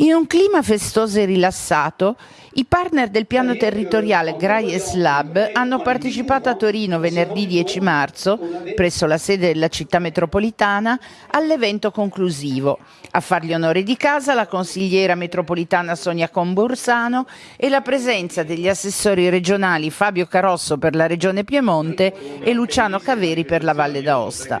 In un clima festoso e rilassato, i partner del piano territoriale Graies Lab hanno partecipato a Torino venerdì 10 marzo, presso la sede della città metropolitana, all'evento conclusivo. A fargli onore di casa la consigliera metropolitana Sonia Comborsano e la presenza degli assessori regionali Fabio Carosso per la regione Piemonte e Luciano Caveri per la Valle d'Aosta.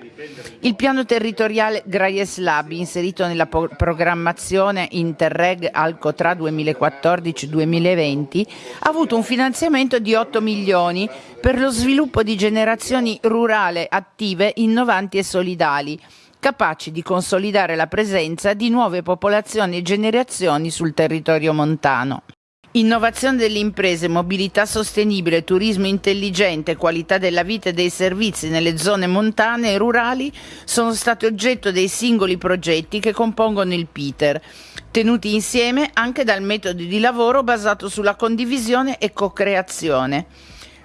Il piano territoriale Graies Lab, inserito nella programmazione inter Interreg Alcotra 2014-2020 ha avuto un finanziamento di 8 milioni per lo sviluppo di generazioni rurali attive, innovanti e solidali capaci di consolidare la presenza di nuove popolazioni e generazioni sul territorio montano. Innovazione delle imprese, mobilità sostenibile, turismo intelligente, qualità della vita e dei servizi nelle zone montane e rurali sono stati oggetto dei singoli progetti che compongono il PITER, tenuti insieme anche dal metodo di lavoro basato sulla condivisione e co-creazione.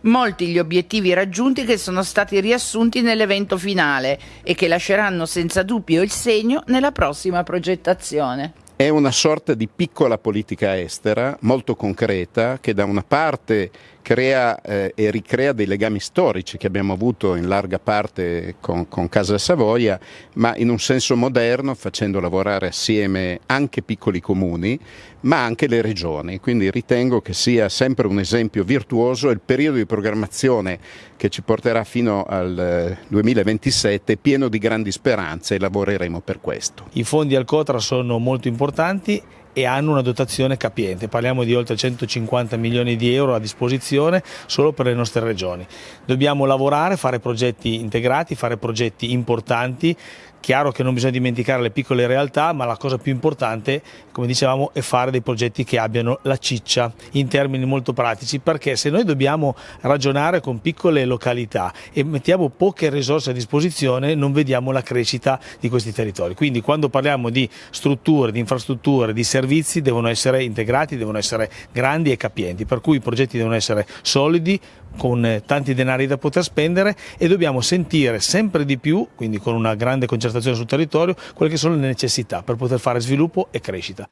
Molti gli obiettivi raggiunti che sono stati riassunti nell'evento finale e che lasceranno senza dubbio il segno nella prossima progettazione. È una sorta di piccola politica estera molto concreta che da una parte crea eh, e ricrea dei legami storici che abbiamo avuto in larga parte con, con, Casa Savoia, ma in un senso moderno facendo lavorare assieme anche piccoli comuni, ma anche le regioni. Quindi ritengo che sia sempre un esempio virtuoso il periodo di programmazione che ci porterà fino al 2027 eh, pieno di grandi speranze e lavoreremo per questo. I fondi al Cotra sono molto importanti e hanno una dotazione capiente, parliamo di oltre 150 milioni di euro a disposizione solo per le nostre regioni. Dobbiamo lavorare, fare progetti integrati, fare progetti importanti Chiaro che non bisogna dimenticare le piccole realtà, ma la cosa più importante, come dicevamo, è fare dei progetti che abbiano la ciccia in termini molto pratici, perché se noi dobbiamo ragionare con piccole località e mettiamo poche risorse a disposizione, non vediamo la crescita di questi territori. Quindi quando parliamo di strutture, di infrastrutture, di servizi, devono essere integrati, devono essere grandi e capienti, per cui i progetti devono essere solidi, con tanti denari da poter spendere e dobbiamo sentire sempre di più, quindi con una grande concertazione sul territorio, quelle che sono le necessità per poter fare sviluppo e crescita.